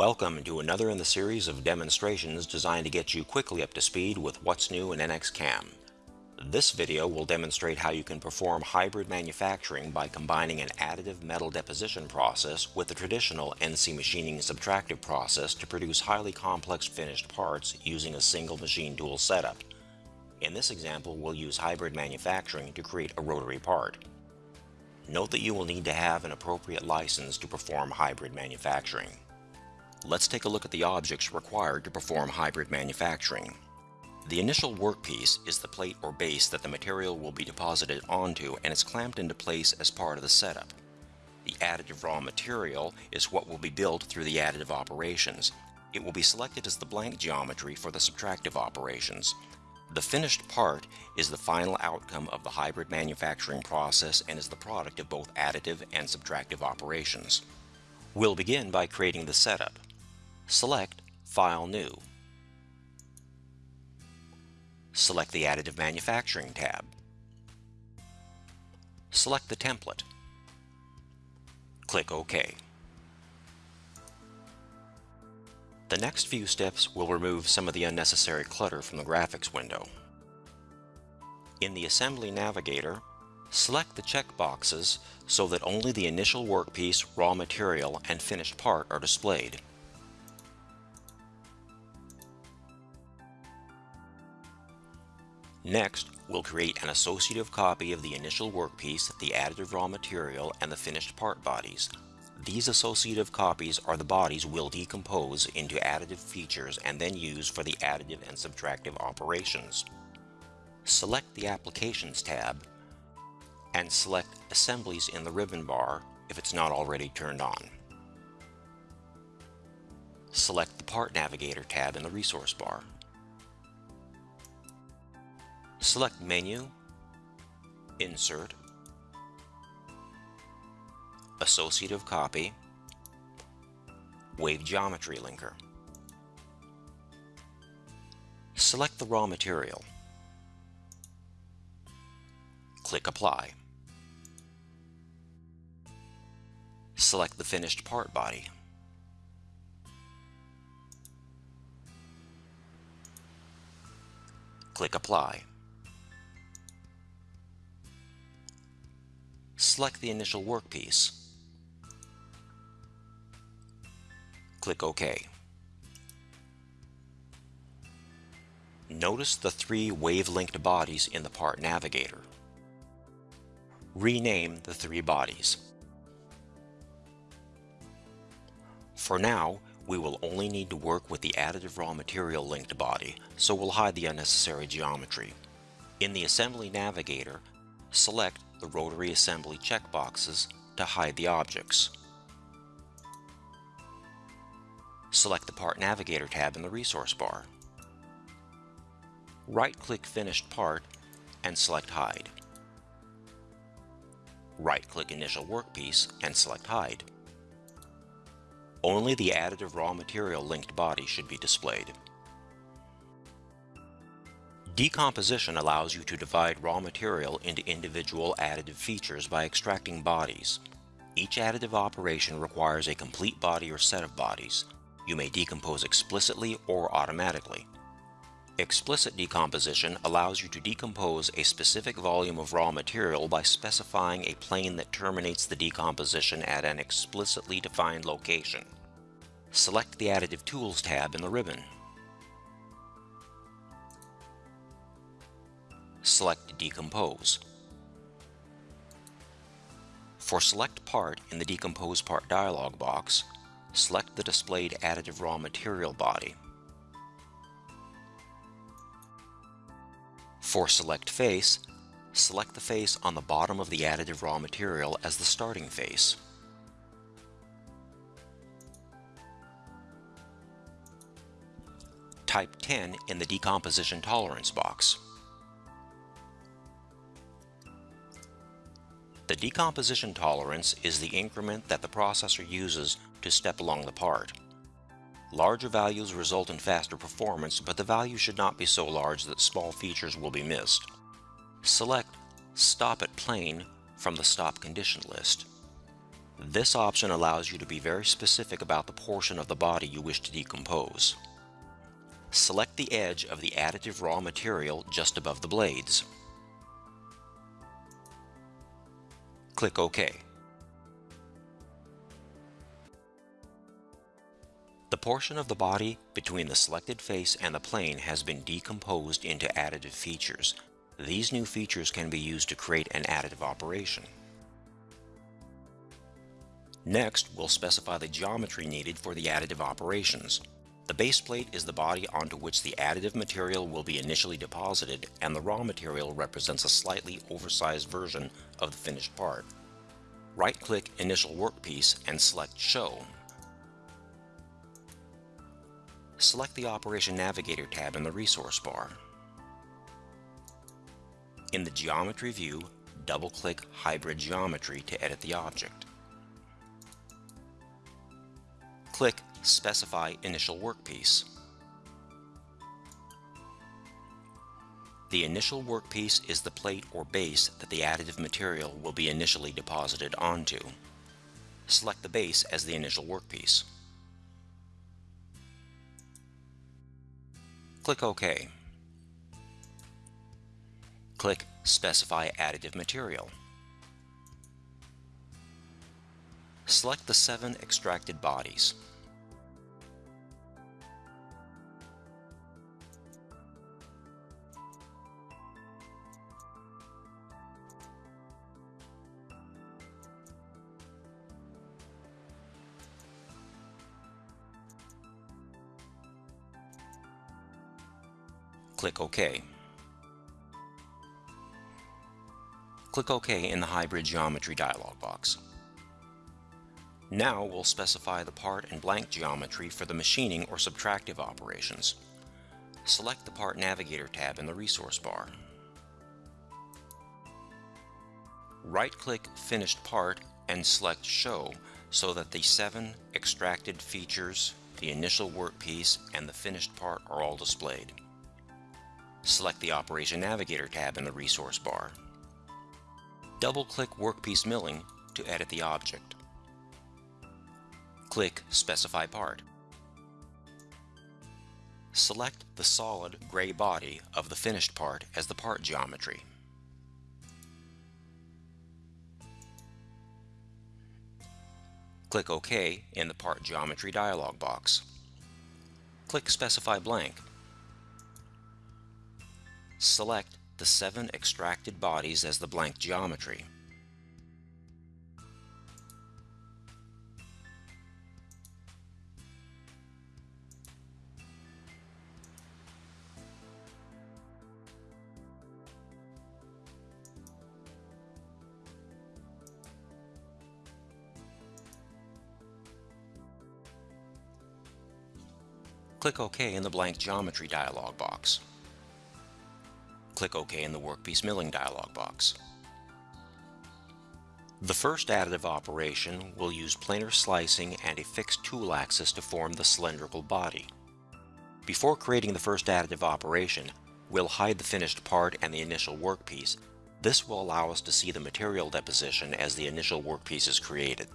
Welcome to another in the series of demonstrations designed to get you quickly up to speed with what's new in NX CAM. This video will demonstrate how you can perform hybrid manufacturing by combining an additive metal deposition process with the traditional NC machining subtractive process to produce highly complex finished parts using a single machine tool setup. In this example, we'll use hybrid manufacturing to create a rotary part. Note that you will need to have an appropriate license to perform hybrid manufacturing. Let's take a look at the objects required to perform hybrid manufacturing. The initial workpiece is the plate or base that the material will be deposited onto and is clamped into place as part of the setup. The additive raw material is what will be built through the additive operations. It will be selected as the blank geometry for the subtractive operations. The finished part is the final outcome of the hybrid manufacturing process and is the product of both additive and subtractive operations. We'll begin by creating the setup. Select File New. Select the Additive Manufacturing tab. Select the template. Click OK. The next few steps will remove some of the unnecessary clutter from the graphics window. In the Assembly Navigator, select the checkboxes so that only the initial workpiece, raw material, and finished part are displayed. Next, we'll create an associative copy of the initial workpiece, the additive raw material, and the finished part bodies. These associative copies are the bodies we'll decompose into additive features and then use for the additive and subtractive operations. Select the Applications tab and select Assemblies in the ribbon bar if it's not already turned on. Select the Part Navigator tab in the Resource bar. Select Menu, Insert, Associative Copy, Wave Geometry Linker. Select the raw material. Click Apply. Select the finished part body. Click Apply. Select the initial workpiece. Click OK. Notice the three wave-linked bodies in the Part Navigator. Rename the three bodies. For now, we will only need to work with the additive raw material linked body, so we'll hide the unnecessary geometry. In the Assembly Navigator, select the rotary assembly checkboxes to hide the objects. Select the Part Navigator tab in the resource bar. Right-click Finished Part and select Hide. Right-click Initial Workpiece and select Hide. Only the additive raw material linked body should be displayed. Decomposition allows you to divide raw material into individual additive features by extracting bodies. Each additive operation requires a complete body or set of bodies. You may decompose explicitly or automatically. Explicit decomposition allows you to decompose a specific volume of raw material by specifying a plane that terminates the decomposition at an explicitly defined location. Select the Additive Tools tab in the ribbon. Select Decompose. For Select Part in the Decompose Part dialog box, select the displayed additive raw material body. For Select Face, select the face on the bottom of the additive raw material as the starting face. Type 10 in the Decomposition Tolerance box. The decomposition tolerance is the increment that the processor uses to step along the part. Larger values result in faster performance, but the value should not be so large that small features will be missed. Select Stop at Plane from the Stop Condition list. This option allows you to be very specific about the portion of the body you wish to decompose. Select the edge of the additive raw material just above the blades. Click OK. The portion of the body between the selected face and the plane has been decomposed into additive features. These new features can be used to create an additive operation. Next, we'll specify the geometry needed for the additive operations. The base plate is the body onto which the additive material will be initially deposited and the raw material represents a slightly oversized version of the finished part. Right-click Initial Workpiece and select Show. Select the Operation Navigator tab in the resource bar. In the Geometry view, double-click Hybrid Geometry to edit the object. Click Specify Initial Workpiece. The initial workpiece is the plate or base that the additive material will be initially deposited onto. Select the base as the initial workpiece. Click OK. Click Specify Additive Material. Select the seven extracted bodies. Click OK. Click OK in the Hybrid Geometry dialog box. Now we'll specify the part and blank geometry for the machining or subtractive operations. Select the Part Navigator tab in the resource bar. Right-click Finished Part and select Show so that the seven extracted features, the initial workpiece, and the finished part are all displayed. Select the Operation Navigator tab in the resource bar. Double-click Workpiece Milling to edit the object. Click Specify Part. Select the solid gray body of the finished part as the part geometry. Click OK in the Part Geometry dialog box. Click Specify Blank select the seven extracted bodies as the blank geometry. Click OK in the blank Geometry dialog box click OK in the Workpiece Milling dialog box. The first additive operation will use planar slicing and a fixed tool axis to form the cylindrical body. Before creating the first additive operation, we'll hide the finished part and the initial workpiece. This will allow us to see the material deposition as the initial workpiece is created.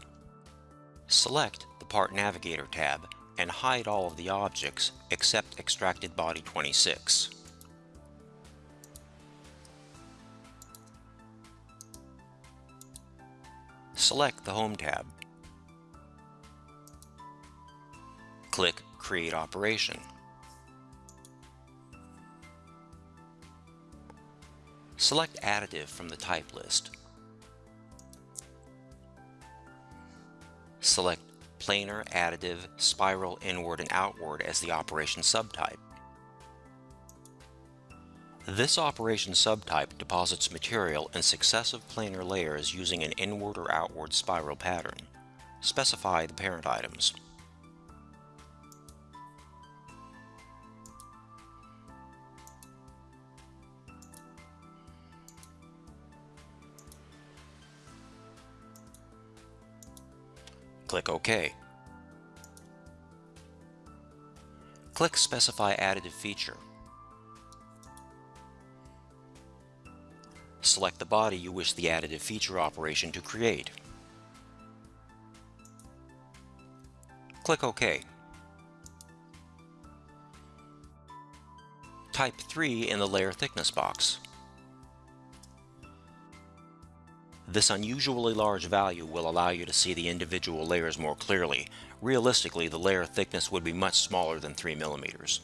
Select the Part Navigator tab and hide all of the objects except Extracted Body 26. Select the Home tab. Click Create Operation. Select Additive from the type list. Select Planar, Additive, Spiral, Inward, and Outward as the operation subtype. This operation subtype deposits material in successive planar layers using an inward or outward spiral pattern. Specify the parent items. Click OK. Click Specify Additive Feature. Select the body you wish the additive feature operation to create. Click OK. Type 3 in the Layer Thickness box. This unusually large value will allow you to see the individual layers more clearly. Realistically, the layer thickness would be much smaller than 3 millimeters.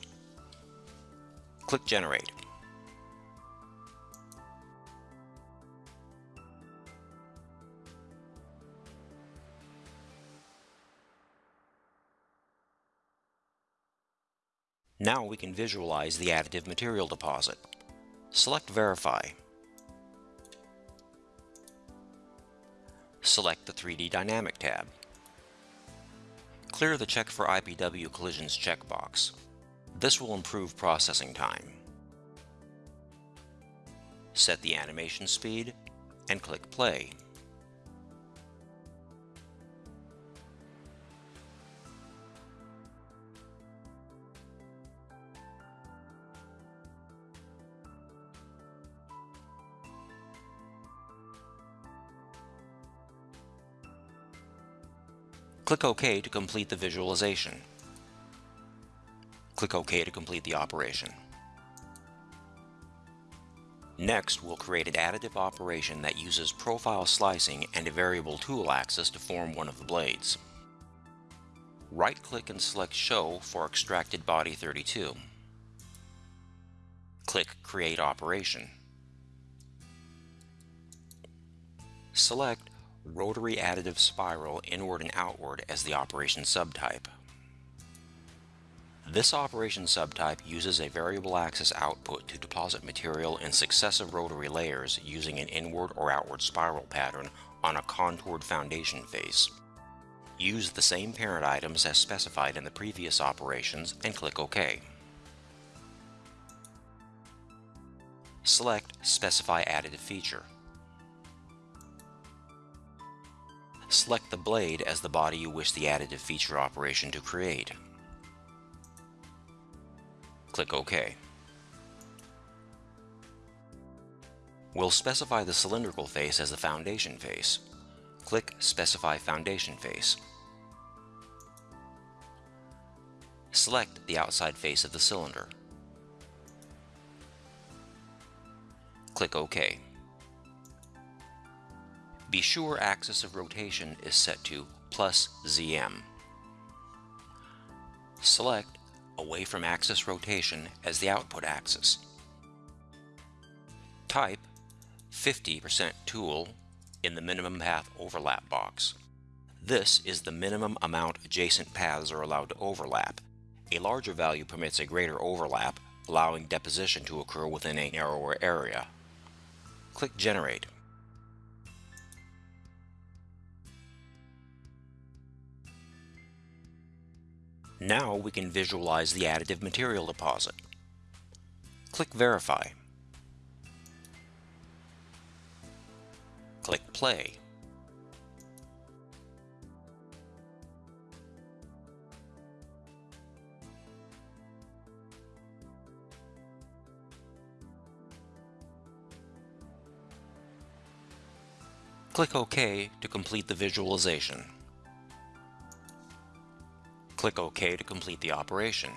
Click Generate. Now we can visualize the additive material deposit. Select Verify. Select the 3D Dynamic tab. Clear the Check for IPW Collisions checkbox. This will improve processing time. Set the animation speed and click Play. Click OK to complete the visualization. Click OK to complete the operation. Next, we'll create an additive operation that uses profile slicing and a variable tool axis to form one of the blades. Right-click and select Show for Extracted Body 32. Click Create Operation. Select rotary additive spiral inward and outward as the operation subtype. This operation subtype uses a variable axis output to deposit material in successive rotary layers using an inward or outward spiral pattern on a contoured foundation face. Use the same parent items as specified in the previous operations and click OK. Select Specify Additive Feature. Select the blade as the body you wish the additive feature operation to create. Click OK. We'll specify the cylindrical face as the foundation face. Click Specify Foundation Face. Select the outside face of the cylinder. Click OK. Be sure axis of rotation is set to plus ZM. Select away from axis rotation as the output axis. Type 50% tool in the minimum path overlap box. This is the minimum amount adjacent paths are allowed to overlap. A larger value permits a greater overlap, allowing deposition to occur within a narrower area. Click Generate. Now we can visualize the additive material deposit. Click Verify. Click Play. Click OK to complete the visualization. Click OK to complete the operation.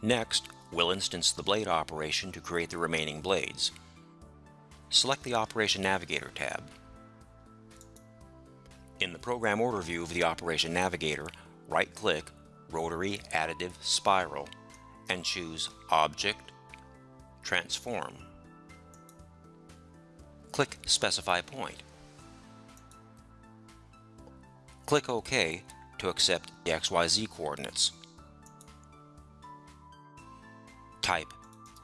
Next, we'll instance the blade operation to create the remaining blades. Select the Operation Navigator tab. In the Program Order view of the Operation Navigator, right-click Rotary Additive Spiral and choose Object, Transform. Click Specify Point. Click OK to accept the XYZ coordinates. Type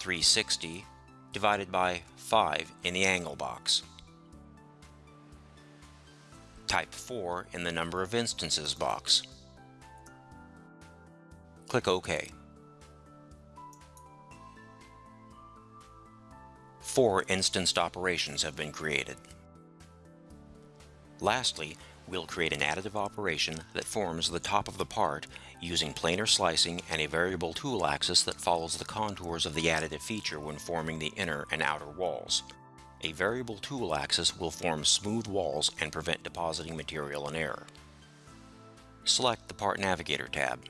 360 divided by 5 in the angle box. Type 4 in the number of instances box. Click OK. Four instanced operations have been created. Lastly, we'll create an additive operation that forms the top of the part using planar slicing and a variable tool axis that follows the contours of the additive feature when forming the inner and outer walls. A variable tool axis will form smooth walls and prevent depositing material in air. Select the Part Navigator tab.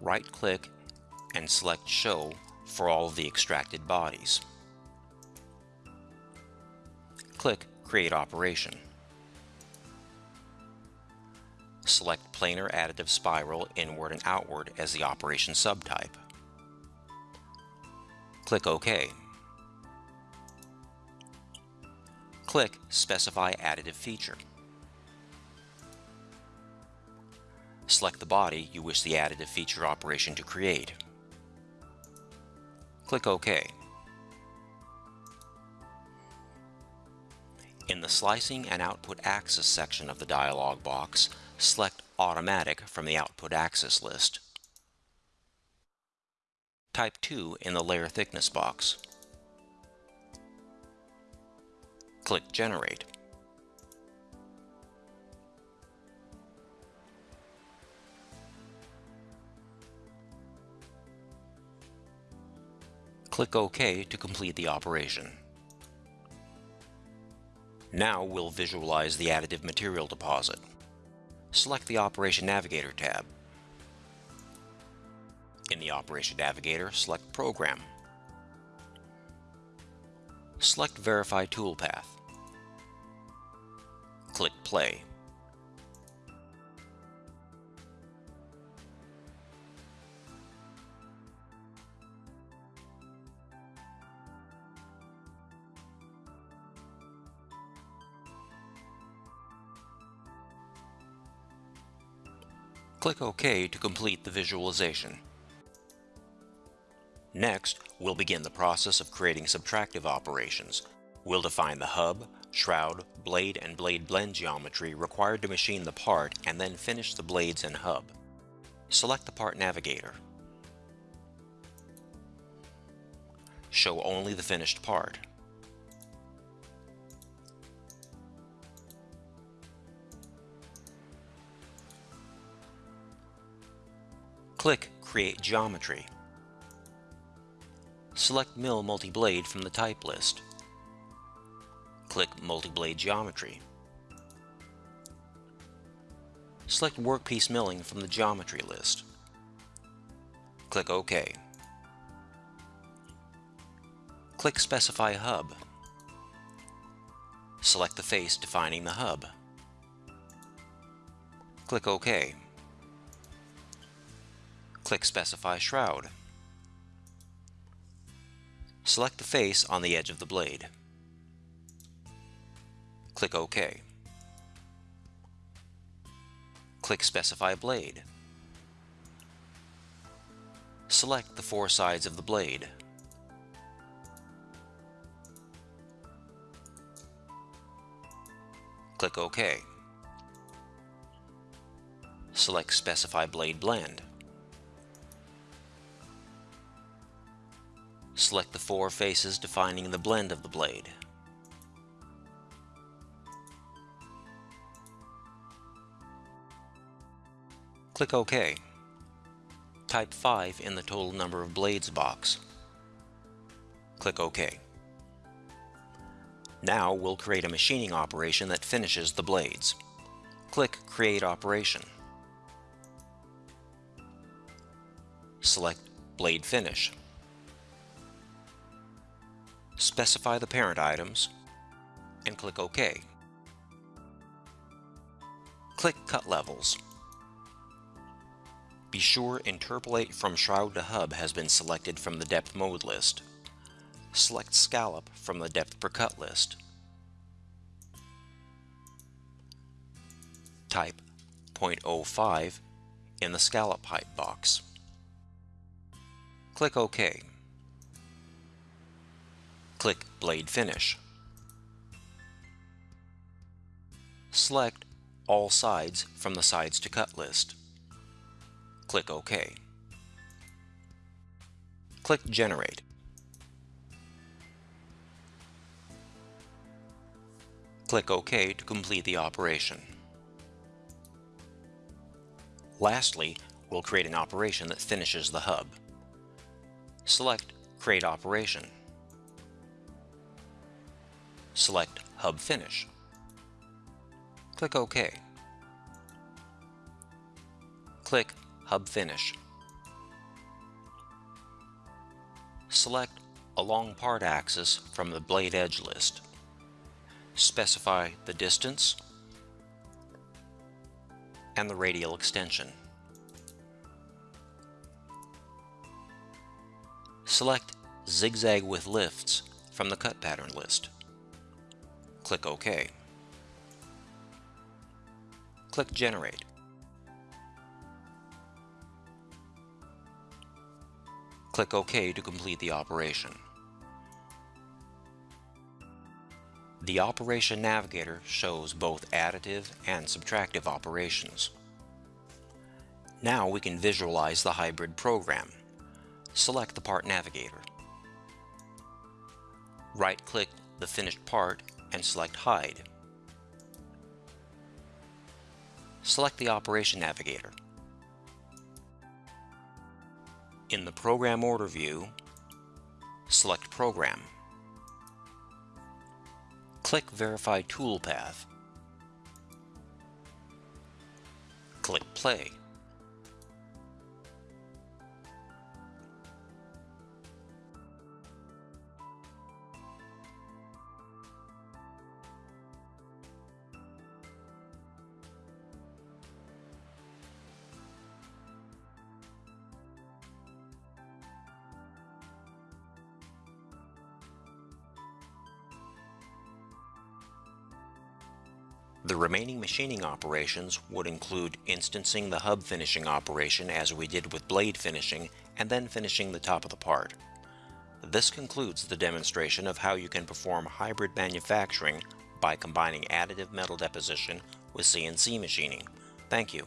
Right-click and select Show for all of the extracted bodies. Click Create Operation. Select Planar Additive Spiral Inward and Outward as the operation subtype. Click OK. Click Specify Additive Feature. Select the body you wish the additive feature operation to create. Click OK. Slicing and Output Axis section of the dialog box, select Automatic from the Output Axis list. Type 2 in the Layer Thickness box. Click Generate. Click OK to complete the operation. Now we'll visualize the additive material deposit. Select the Operation Navigator tab. In the Operation Navigator, select Program. Select Verify Toolpath. Click Play. Click OK to complete the visualization. Next, we'll begin the process of creating subtractive operations. We'll define the hub, shroud, blade, and blade blend geometry required to machine the part and then finish the blades and hub. Select the Part Navigator. Show only the finished part. Click Create Geometry. Select Mill Multi-Blade from the type list. Click Multi-Blade Geometry. Select Workpiece Milling from the Geometry list. Click OK. Click Specify Hub. Select the face defining the hub. Click OK. Click Specify Shroud. Select the face on the edge of the blade. Click OK. Click Specify Blade. Select the four sides of the blade. Click OK. Select Specify Blade Blend. Select the four faces defining the blend of the blade. Click OK. Type 5 in the total number of blades box. Click OK. Now we'll create a machining operation that finishes the blades. Click Create Operation. Select Blade Finish specify the parent items, and click OK. Click Cut Levels. Be sure Interpolate from Shroud to Hub has been selected from the Depth Mode list. Select Scallop from the Depth Per Cut list. Type 0.05 in the Scallop Height box. Click OK. Click Blade Finish. Select All Sides from the Sides to Cut list. Click OK. Click Generate. Click OK to complete the operation. Lastly, we'll create an operation that finishes the hub. Select Create Operation select Hub Finish. Click OK. Click Hub Finish. Select Along Part Axis from the Blade Edge list. Specify the distance and the radial extension. Select Zigzag with Lifts from the Cut Pattern list. Click OK. Click Generate. Click OK to complete the operation. The Operation Navigator shows both additive and subtractive operations. Now we can visualize the hybrid program. Select the Part Navigator. Right-click the finished part and select Hide. Select the Operation Navigator. In the Program Order view, select Program. Click Verify Toolpath. Click Play. The remaining machining operations would include instancing the hub finishing operation as we did with blade finishing and then finishing the top of the part. This concludes the demonstration of how you can perform hybrid manufacturing by combining additive metal deposition with CNC machining. Thank you.